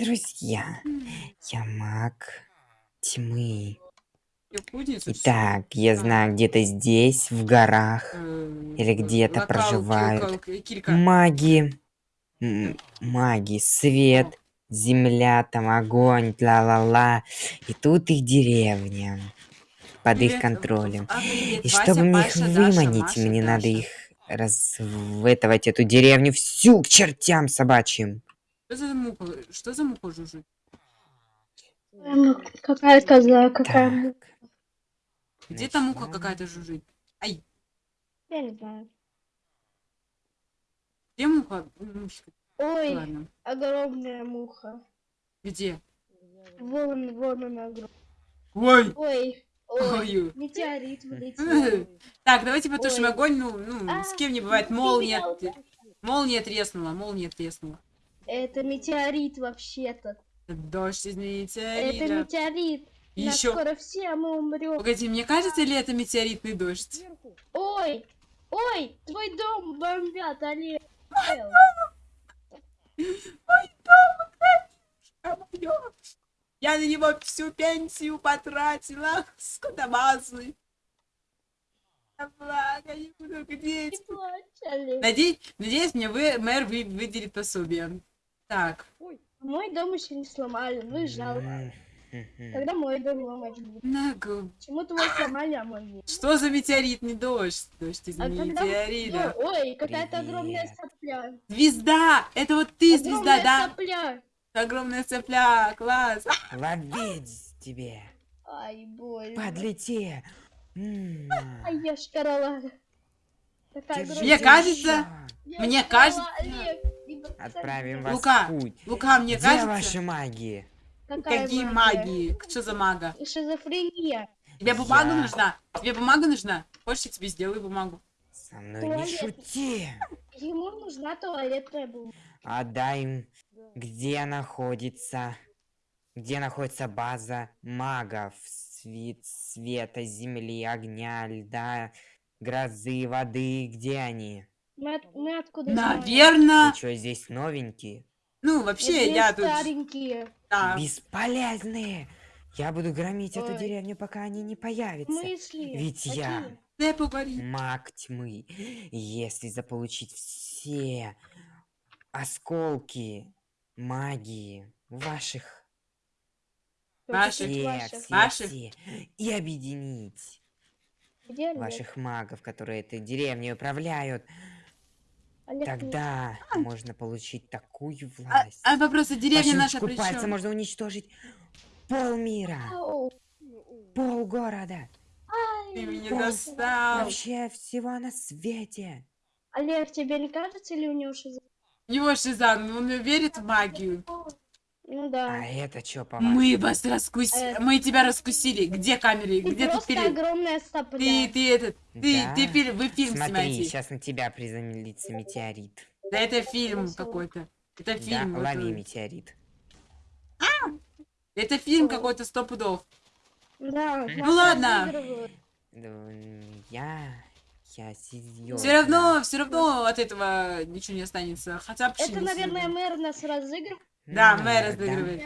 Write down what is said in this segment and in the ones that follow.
Друзья, я маг тьмы. Итак, я А. знаю, где-то здесь, в горах, э, или где-то проживают килька. маги. Маги, свет, земля, там огонь, ла-ла-ла. И тут их деревня под их контролем. И чтобы мне их выманить, мне надо их разветовать эту деревню всю к чертям собачьим. Что за муха? Что за муха жужжит? Ну, какая коза, какая Так. муха. Где там муха какая-то жужжит? Ай, Я не знаю. где муха? Ой, Ладно. огромная муха. Где? Вон, вон она огромная. Ой! Ой, ой, Ой. метеорит вылетел. Так, давайте потушим Ой. огонь. Ну, ну, А, с кем не бывает. Молния. Молния треснула, молния треснула. Это метеорит вообще-то. Дождь из Это метеорита. метеорит. Нас Еще. скоро все, а мы умрем. Погоди, мне кажется, ли это метеоритный дождь? Ой, ой, твой дом бомбят, Олег. А моё? Я на него всю пенсию потратила. Олег. Надеюсь, надеюсь, мне вы, мэр вы, выделит пособие. Так, Мой дом еще не сломали, ну и жалко. Когда мой дом ломать будут? нагу. Почему твой сломали, а мой нет? Что за метеоритный дождь? Дождь из А когда- метеорита. Ой, какая-то огромная сопля. Звезда! Это вот ты, звезда, Огромная да? сопля. Огромная цепля, класс. Ловить тебе! Ай, больно. Подлети! Ай, я шкарала. Огромная. Мне кажется, мне кажется- Отправим вас Лука, в путь. Лука, мне Где кажется... ваши маги? Какая Какие магия? магии? Что за мага? Шизофрения. Тебе бумага Я- нужна? Тебе бумага нужна? Хочешь, я тебе сделаю бумагу? Со мной не Туалет. шути! Ему нужна туалетная бумага. Отдай им, где находится, где находится база магов, свет, света, земли, огня, льда, грозы, воды, где они? Мы, от- мы откуда? Наверное. Что, здесь новенькие? Ну, вообще, я тут... старенькие. да. Бесполезные! Я буду громить эту Ой. деревню, пока они не появятся. смысле? Ведь я Какие? Дай поговорить. маг тьмы. Если заполучить все осколки магии ваших Ваших. Каких все, ваших? все, Ваших? все, и объединить Где ваших магов, которые этой деревней управляют, Олег тогда можно получить такую А, власть. а а По деревня наша чём? можно уничтожить полмира, Ау. пол города, Ты меня Просто достал. вообще всего на свете. Олег, тебе не кажется ли у него шизофрения? У него шизан, он верит в магию. Ну А да. это что по Мы вас раскусили. Э. Мы тебя раскусили. Где камеры? Ты Где ты пере... огромная сопля. Ты, ты этот, ты, Да. ты фильм, вы фильм Смотри, снимаете. сейчас на тебя приземлится метеорит. Да это фильм какой-то. Это Да, фильм. вот, лови э, метеорит. Это фильм какой-то сто пудов. Да, Ну ладно. Да, Я... Я серьезно. Все равно, все равно от этого ничего не останется. Хотя бы Это, наверное, мэр нас разыгрывает. Да, мэр да. разыгрывает.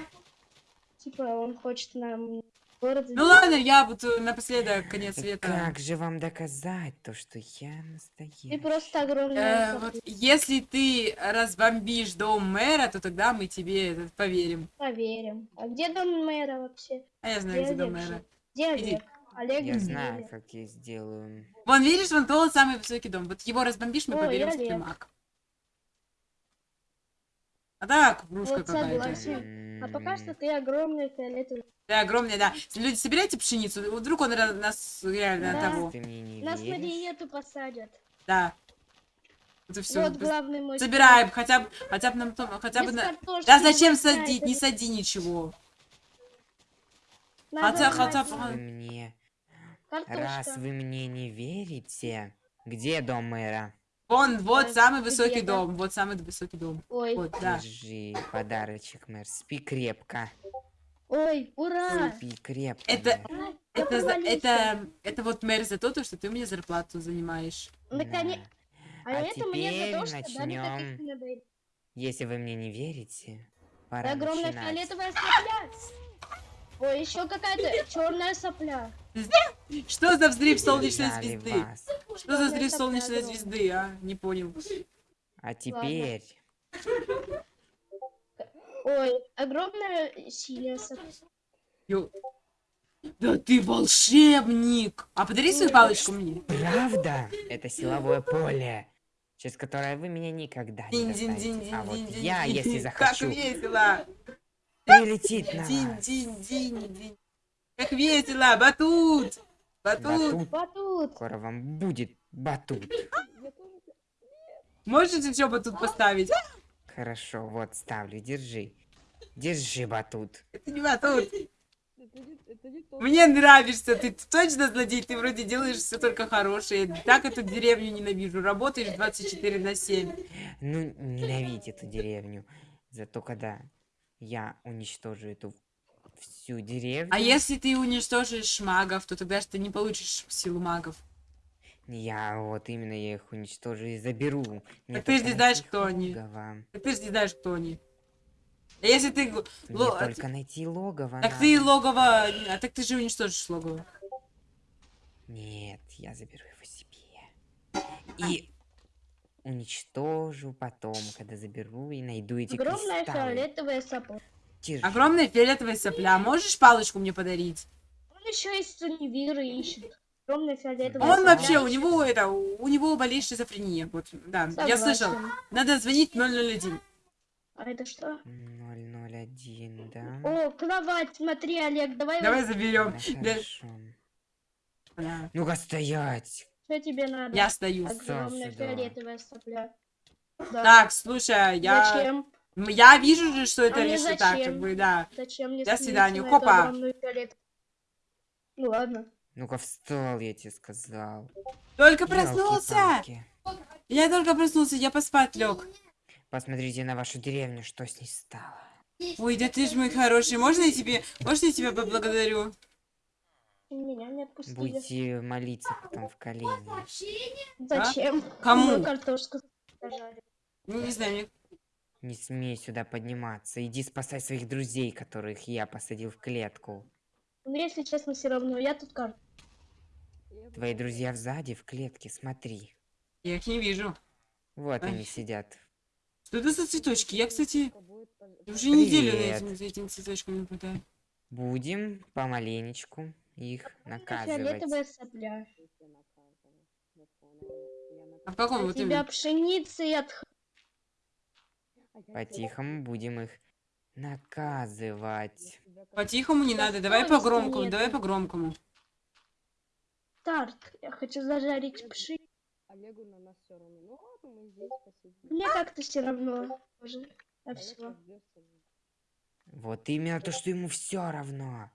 Типа, он хочет нам город... Ну ладно, я буду напоследок конец света. Как же вам доказать то, что я Ты настоящий? просто огромная Э, вот если ты разбомбишь дом мэра, то тогда мы тебе этот, поверим. Поверим. А где дом мэра вообще? А я знаю, где дом Олег мэра. Где Иди. Олег? Олег Я где знаю, как я сделаю. Вон, видишь, вон тот самый высокий дом. Вот его разбомбишь, мы Ой, поверим, что ты маг. А так, Вот какая-то. согласен. А пока что ты огромный фиолетовый. Да, огромная, да. Люди, собирайте пшеницу. Вдруг он нас реально Да. того. Нас на диету посадят. Да. Это все. Вот главный мой... Собираем, хотя бы, хотя бы нам, то- хотя бы на... Да зачем садить? Не сади ничего. надо хотя- хотя. Вы мне... Картошка. Раз вы мне не верите... Где дом мэра? Вон, вот самый высокий дом. Вот самый высокий дом. Ой, Вот, да. Держи подарочек, мэр. Спи крепко. ой, ура! Спи крепко. Это-. Ай, Это, за- провалился. это, это вот мэр за то, то, что ты мне зарплату занимаешь. Наконец... Да. А, А это мне за то, теперь что начнем. Если вы мне не верите, Пора Огромная начинать. фиолетовая сопля. Ой, еще какая-то черная сопля. Что за взрыв солнечной звезды? Что за взрыв солнечной звезды, а? Не понял. А теперь... Ой, огромная синяя сопля. Да ты волшебник! А подари свою палочку мне. Правда? Это силовое поле, через которое вы меня никогда не достанете. А вот я, если Как захочу, весело! Прилетит на Динь, динь, динь, динь. Как весело! Батут! Батут! Батут. Батут. Скоро вам будет батут. Можешь еще батут поставить? Хорошо, вот ставлю, держи. Держи батут. Это не батут. Мне нравишься, ты точно злодей, ты вроде делаешь все только хорошее. Так эту деревню ненавижу. Работаешь 24 на 7. Ну, ненавидь эту деревню. Зато когда я уничтожу эту всю деревню... А если ты уничтожишь магов, то тогда же ты не получишь силу магов. Я вот именно я их уничтожу и заберу. Мне ты ж только не знаешь, кто они. логово. Так ты же не знаешь, кто они. А если ты... Мне ло- только найти логово Так надо. ты логово... А так ты же уничтожишь логово. Нет, я заберу его себе. И уничтожу потом, когда заберу и найду эти Огромная кристаллы. фиолетовая сопля. Держи. Огромная фиолетовая сопля. Можешь палочку мне подарить? Он еще из универа ищет. Огромная фиолетовая Он сопля. вообще, у него это, у него болеет шизофрения. Вот, да, я слышал. Согласен. Надо звонить 001. А это что? 001, да? О, кровать, смотри, Олег, давай, Давай заберем. Да. Да. Ну-ка стоять. Что тебе надо? Я стою. Огромная сюда. фиолетовая сопля. Да. Так, слушай, я... Зачем? Я вижу же, что это А лишь так, как бы, да. Зачем мне До свидания. Хопа. Ну ладно. Ну-ка встал, я тебе сказал. Только проснулся! Я только проснулся, я поспать лег. Посмотрите на вашу деревню, что с ней стало. Ой, да ты ж мой хороший. Можно я тебе, можно я тебя поблагодарю? Меня не отпустили. Будете молиться потом в колени. Зачем? А? Кому? Мою картошку. Ну, не знаю, мне... Не смей сюда подниматься. Иди спасай своих друзей, которых я посадил в клетку. Ну, если честно, все равно. Я тут карту. Твои друзья сзади в клетке, смотри. я их не вижу. Вот Ай. они сидят. Что это за цветочки? Я, кстати, уже неделю на Привет. этим, за этими цветочками наблюдаю. Будем помаленечку их наказывать. Фиолетовая сопля. А в каком У вот тебя и от... По-тихому будем их наказывать. По-тихому не Да надо, давай по-громкому, давай по-громкому. Старт. Я хочу зажарить пшеницу. Олегу на нас все равно. Ну ладно, мы здесь посидим. Мне как-то все равно. Уже. А Олег все. Вот именно то, что ему все равно.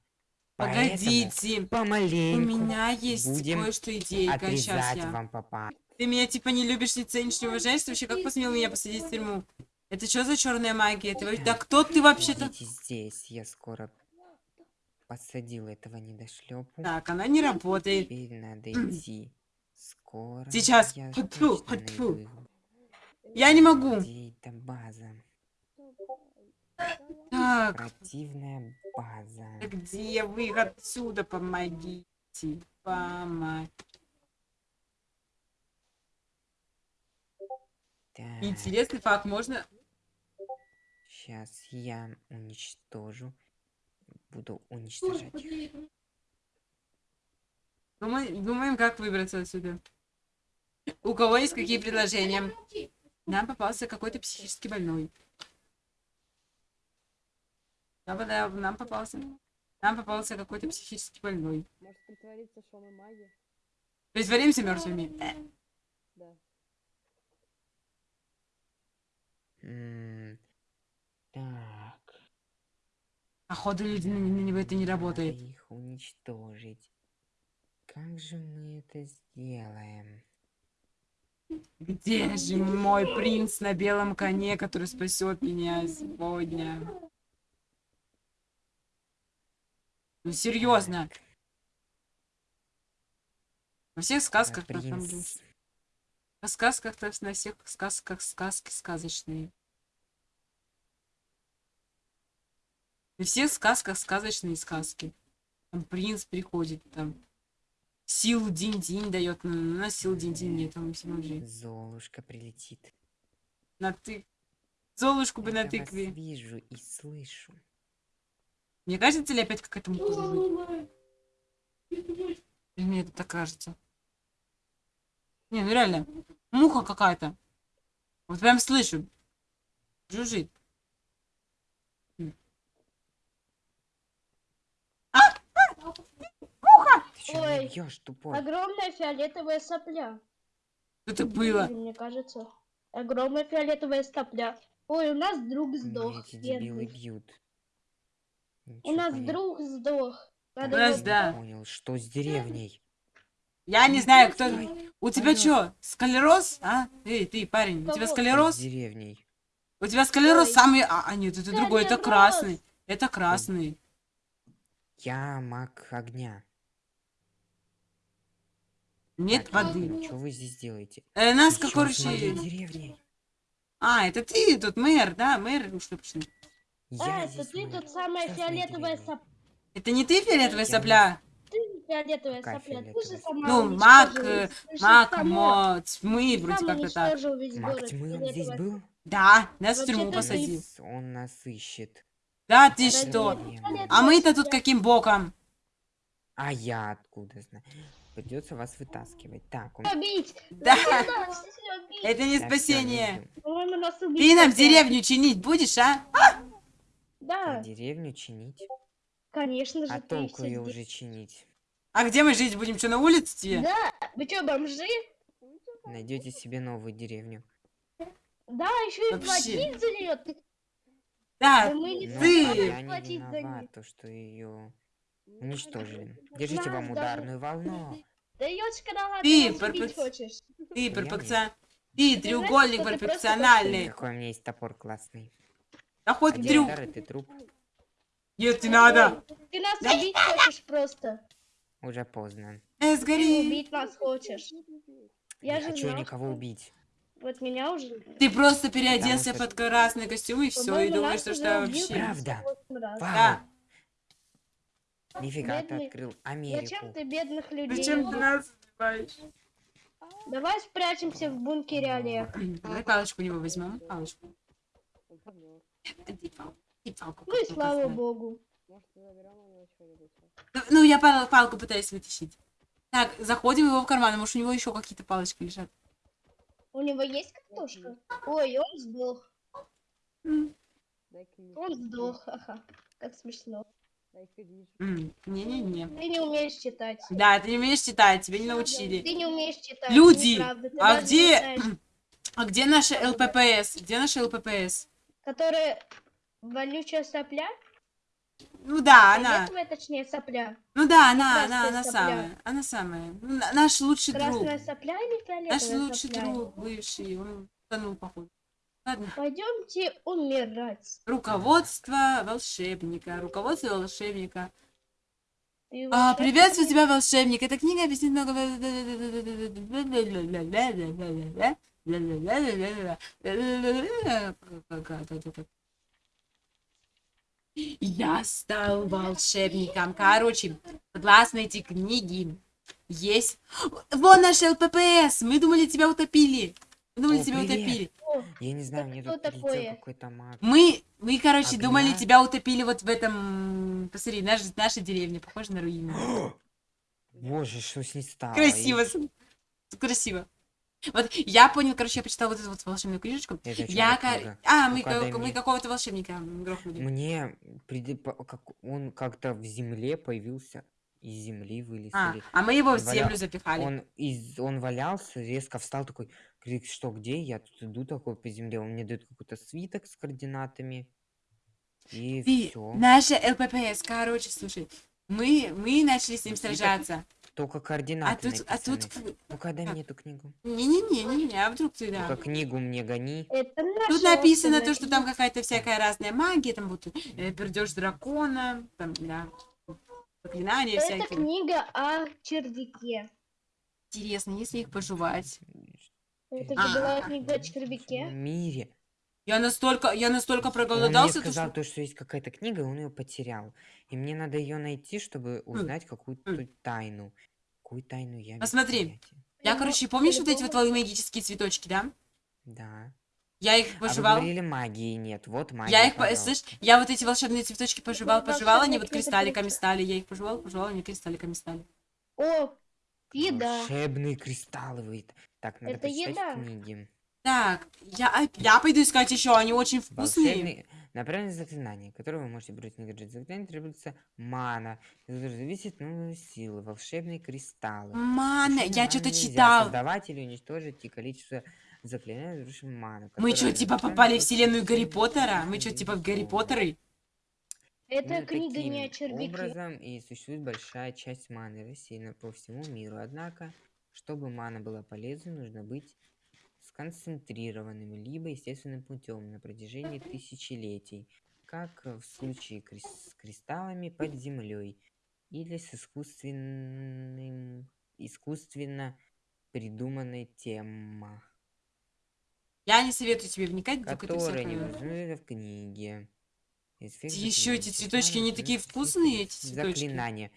Погодите, Поэтому у помаленьку меня есть кое-что идейка, сейчас я. вам папа. Ты меня типа не любишь, не ценишь, не уважаешь, ты вообще как посмел меня посадить в тюрьму? Это что за черная магия? Ты Да кто ты вообще-то? Здесь, я скоро посадил этого недошлепу. Так, она не работает. Теперь надо идти. Скоро. Сейчас. Я фу-тьфу. найду, Я не могу. Где эта база? Так, Противная база. где вы отсюда? Помогите. Помогите. Так, Интересный факт, можно... сейчас я уничтожу. Буду уничтожать. Думаем, думаем, как выбраться отсюда. У кого есть какие предложения? Нам попался какой-то психически больной. Да, да, нам попался. Нам попался какой-то психически больной. Может притвориться, что мы маги? Притворимся мертвыми. Да. Так. Походу, люди на, на него это не надо работает. их уничтожить. Как же мы это сделаем? Где же мой принц на белом коне, который спасет меня сегодня? Ну серьезно, во всех сказках на самом деле. принц. В сказках, то есть на всех сказках сказки сказочные. Во всех сказках сказочные сказки. Там принц приходит, там силу динь-динь дает. У нас сил динь-динь нет, там все уже. Золушка прилетит. На ты. Золушку бы на Я тыкве. вижу и слышу. Мне кажется ли опять какая-то муха будет? Или мне это так кажется? Не, ну реально. Муха какая-то. Вот прям слышу. Жужжит. Ты что Ой. не бьешь, тупой? Огромная фиолетовая сопля. Что это было? Мне кажется. Огромная фиолетовая сопля. Ой, у нас друг сдох. эти дебилы бьют. У нас понять друг сдох. Надо У нас, да. понял, что с деревней? Я не знаю, кто... Ой, У тебя что, склероз? А? Эй, ты, парень, у тебя? Что с склероз? деревней? У тебя склероз Ой. самый... А, а, нет, это другой, это Склероз. красный. Это красный. Я маг огня. Нет воды. Что вы здесь делаете? Э, нас, моей короче... деревней? А, это ты тут мэр, да, мэр, ну что почему? А, Я это здесь ты тут самая Что с моей фиолетовая сопля. Это не ты фиолетовая Я сопля? Ты фиолетовая Какая сопля. Ты же фиолетовая? сама Ну, маг, э, Маг, сама- мо, тьмы, ты вроде как-то так. Маг тьмы он здесь был? Да, нас в Вообще-то тюрьму посадил. Он нас ищет. Да ты Подожди. что? А мы-то тут каким боком? А я откуда знаю? Придется вас вытаскивать. Так, он... Побить! Да, это не спасение. убить Ты нам деревню чинить будешь, а? Да, Деревню чинить? конечно же, А толку ее уже чинить? А где мы жить будем? Что, на улице тебе? Да, вы что, бомжи? Найдете себе новую деревню. Да, еще и Вообще. платить за нее. Да, Да мы не ты- я не виноват, то, что ее уничтожили. Держите вам ударную волну. Да ёчка, да Ты, ты перпекс- хочешь. ты Я перфекцион... Ты треугольник перфекциональный. Какой у меня есть топор классный. Да хоть Один трюк. и ты труп. Нет, не надо. Ты нас убить хочешь просто. Уже поздно. Э, Ты сгори. убить нас хочешь. Я не же хочу знал, никого что- убить. Вот меня уже... Ты просто переоделся что- под красный костюм и все, и думаешь, что что вообще... Правда. 58 раз. Да. Нифига ты Бедный. открыл Зачем Америку. ты бедных людей Зачем ты нас убиваешь? Давай спрячемся в бункере, Олег. Давай палочку у него возьмем. Палочку. Ну и слава богу. Может? Ну, я пал- палку пытаюсь вытащить. Так, заходим его в карман, может, у него еще какие-то палочки лежат. У него есть картошка? Ой, он сдох. Он сдох, ага. Как смешно. Не-не-не. Ты не умеешь читать. Да, ты не умеешь читать, тебя не научили. Ты не умеешь читать. Люди, а где... А где наша ЛППС? Где наша ЛППС? Которая вонючая сопля? Ну да, она. Фиолетовая, точнее, сопля. Ну да, она, она, она сопля. самая. Она самая. Ну, на- Наш лучший друг. Красная сопля или Наш фиолетовая лучший сопля? друг, бывший. Он тонул, походу. Ладно. Пойдемте умирать. Руководство волшебника. Руководство волшебника. Ты А, приветствую тебя, волшебник. Эта книга объяснит много... Я стал волшебником. Короче, согласно эти книги, есть... Вон наш ЛППС! Мы думали, тебя утопили. Мы думали, О, тебя привет. утопили. Я не знаю, мне кто тут такое? какой-то маг. Мы, мы, короче, Огня? думали, тебя утопили вот в этом... Посмотри, наш, наша деревня похожа на руины. Боже, что с ней стало? Красиво. И- Красиво. Вот я понял, короче, я почитала вот эту вот волшебную книжечку. Это Я, ка- книга? А, мы, ка- мы мне. какого-то волшебника грохнули. Мне приди- как он как-то в земле появился, из земли вылез. А, или- а мы его в он валя- землю запихали. Он, из, он валялся, резко встал такой, говорит, что где? Я тут иду такой по земле. Он мне дает какой-то свиток с координатами. И Ты, все. наша ЛППС, короче, слушай, мы, мы начали с ним Свиток? сражаться. Только А координаты тут, а тут... Ну-ка, дай мне эту книгу. Не-не-не, не-не, а вдруг ты, да. Ну-ка, книгу мне гони. это Тут написано то, что там какая-то всякая разная магия, там вот э, пердеж дракона, там, да, заклинания Это всякие. книга о червяке. Интересно, если их пожевать. Это А. же была книга о В червяке. мире. Я настолько, я настолько Он мне проголодался, то сказал что... то, что есть какая-то книга, он ее потерял. И мне надо ее найти, чтобы узнать какую-то тайну. Какую тайну я Посмотри. понятия. Я, короче, помнишь вот эти вот твои магические цветочки, да? Да. Я их А вы пожевал. говорили магии нет. Вот магия, Я их, по- пожалуйста. слышь, я вот эти волшебные цветочки пожевал, пожевал, они вот кристалликами стали. Я их пожевал, пожевал, они кристалликами стали. О, еда. Волшебные кристаллы. Так, надо Это еда. книги. Так, я, я пойду искать еще, они очень вкусные. Волшебные... На правильное заклинание, которое вы можете брать на гаджет заклинание, требуется мана, которая зависит от новой силы, волшебные кристаллы. Мана, я что-то читал. Создавать или уничтожить и количество заклинаний, разрушим ману. Мы что, типа попали в вселенную Гарри Поттера? Мы что, типа в Гарри. Поттеры? Это Именно книга не о таким червяке. образом и существует большая часть маны рассеяна по всему миру. Однако, чтобы мана была полезной, нужно быть сконцентрированным, либо естественным путем на протяжении тысячелетий, как в случае с кристаллами под землей, или с искусственным, искусственно придуманной тема, Я не советую тебе вникать, которая не всякое. возможна в книге. Еще эти цветочки не такие вкусные, эти цветочки. Заклинания.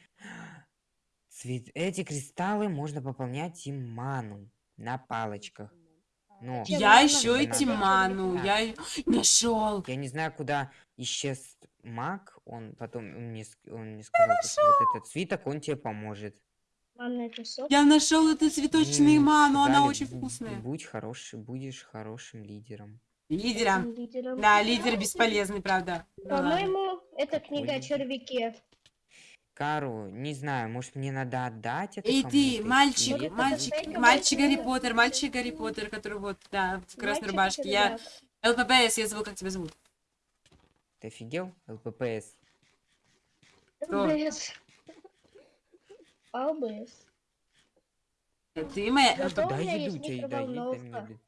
Цвет... Эти кристаллы можно пополнять им ману на палочках. Чем Я мана еще и надо. Тиману, Да. я нашел. я не знаю, куда исчез маг. Он потом мне, он мне сказал, то, что вот этот свиток, он тебе поможет. Я нашел эту цветочную ману, она очень вкусная. Будь хороший, будешь хорошим лидером. Лидером. Лидером. Да, лидер бесполезный, правда. Ну. По-моему, это книга о червяке. Кару, не знаю, может мне надо отдать это Эй кому-то, ты, или мальчик, мальчик, мальчик Гарри. Поттер, мальчик Гарри Поттер, который вот, да, в красной Мальчик рубашке. Я. ЛППС, я забыл, как тебя зовут. Ты офигел? ЛППС. Кто? ЛБС. АЛБС. Ты моя Да. Да меня еду есть тебе, да, еда микроволновка. блин.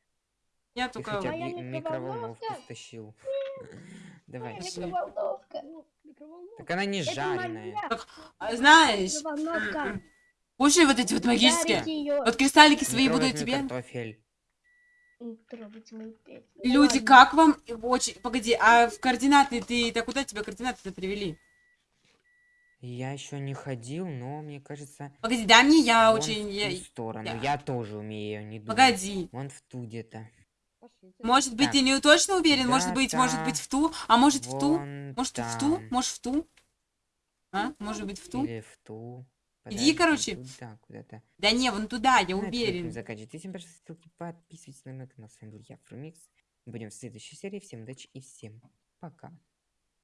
Я Ты только... хотя Моя бы микроволновку стащил. Давай. Пошли. Микроволновка. Микроволновка. Так она не Это жареная. моя А, Знаешь, микроволновка. кушай вот эти вот магические. Её. Вот кристаллики свои буду тебе. картофель. Люди, Ладно. как вам? Очень... Погоди, а в координаты ты... Так куда тебя координаты-то привели? Я еще не ходил, но мне кажется, Погоди, дай мне, я вон очень... в я- ту сторону. я- Я тоже умею, не думаю. Погоди. Вон в ту где-то. Может быть, ты не точно уверен? Может быть, может быть в ту? А может в ту? Может в ту? Может в ту? А? Может быть в ту? Или в ту. Иди, короче. Туда, куда-то. Да не, вон туда, я уверен. Заканчивайте. Всем пожалуйста, ссылки, подписывайтесь на мой канал. С вами был я, Фрумикс. Будем в следующей серии. Всем удачи и всем пока.